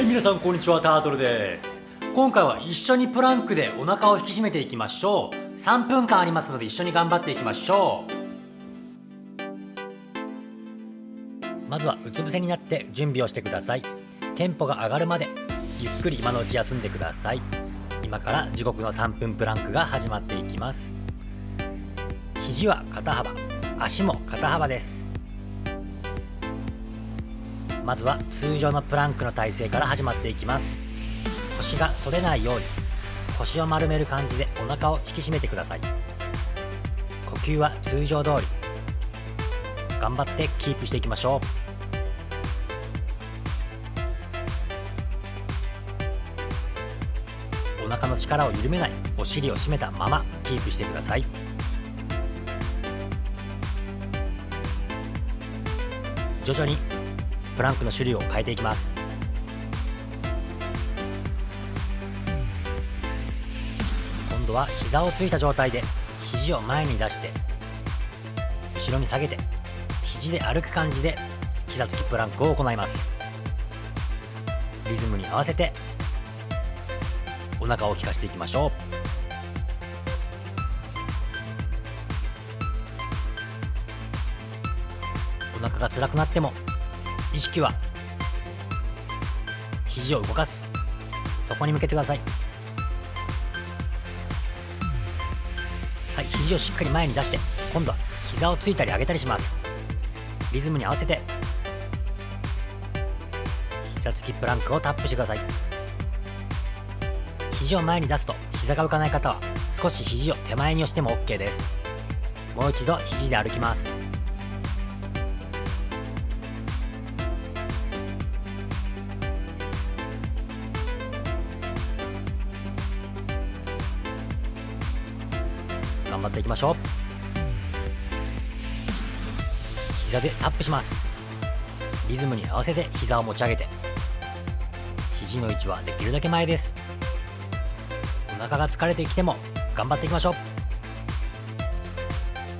はい皆さんこんにちはタートルです。今回は一緒にプランクでお腹を引き締めていきましょう。3分間ありますので一緒に頑張っていきましょう。まずはうつ伏せになって準備をしてください。テンポが上がるまでゆっくり今のうち休んでください。今から地獄の3分プランクが始まっていきます。肘は肩幅足も肩幅です。まずは通常のプランクの体勢から始まっていきます。腰が反れないように腰を丸める感じでお腹を引き締めてください。呼吸は通常通り。頑張ってキープしていきましょう。お腹の力を緩めないお尻を締めたままキープしてください。徐々にプランクの種類を変えていきます。今度は膝をついた状態で肘を前に出して後ろに下げて肘で歩く感じで膝つきプランクを行います。リズムに合わせてお腹を効かしていきましょう。お腹が辛くなっても意識は肘を動かす。そこに向けてください。はい肘をしっかり前に出して今度は膝をついたり上げたりします。リズムに合わせて膝つきプランクをタップしてください。肘を前に出すと膝が浮かない方は少し肘を手前に押しても OK です。もう一度肘で歩きます。頑張っていきましょう。膝でタップします。リズムに合わせて膝を持ち上げて。肘の位置はできるだけ前です。お腹が疲れてきても頑張っていきましょう。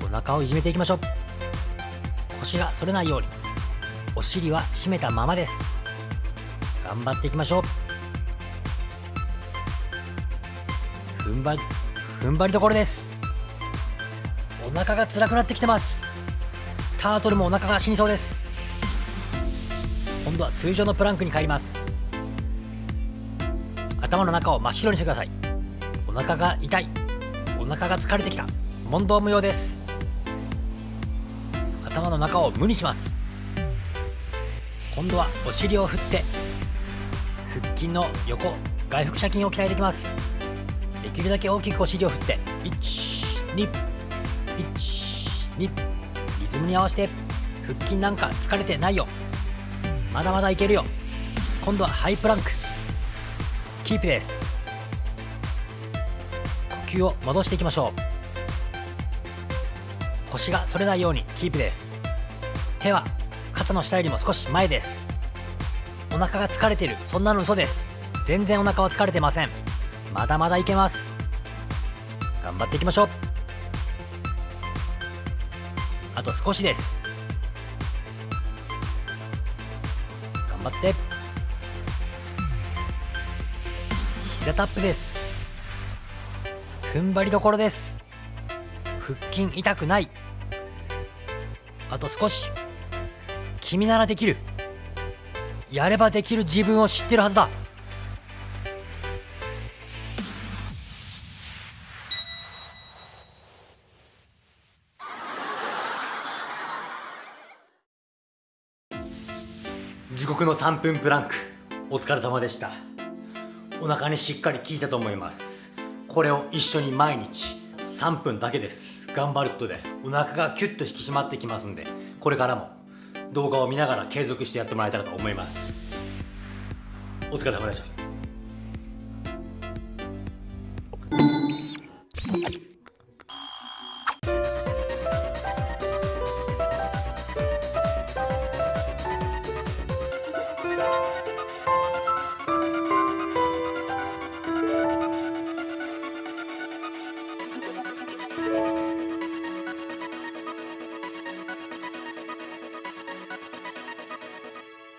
お腹をいじめていきましょう。腰が反れないように。お尻は締めたままです。頑張っていきましょう。踏ん張り踏ん張りどころです。お腹が辛くなってきてます。タートルもお腹が死にそうです。今度は通常のプランクに帰ります。頭の中を真っ白にしてください。お腹が痛い。お腹が疲れてきた。問答無用です。頭の中を無にします。今度はお尻を振って腹筋の横外腹斜筋を鍛えていきます。できるだけ大きくお尻を振って12 12リズムに合わせて腹筋なんか疲れてないよ。まだまだいけるよ。今度はハイプランク。キープです。呼吸を戻していきましょう。腰が反れないようにキープです。手は肩の下よりも少し前です。お腹が疲れてる。そんなの嘘です。全然お腹は疲れてません。まだまだいけます。頑張っていきましょう。あと少しです。頑張って。膝タップです。踏ん張りどころです。腹筋痛くない。あと少し。君ならできる。やればできる自分を知ってるはずだ。地獄の3分プランク。お疲れ様でした。お腹にしっかり効いたと思います。これを一緒に毎日3分だけです。頑張ることでお腹がキュッと引き締まってきますんでこれからも動画を見ながら継続してやってもらえたらと思います。お疲れ様でした。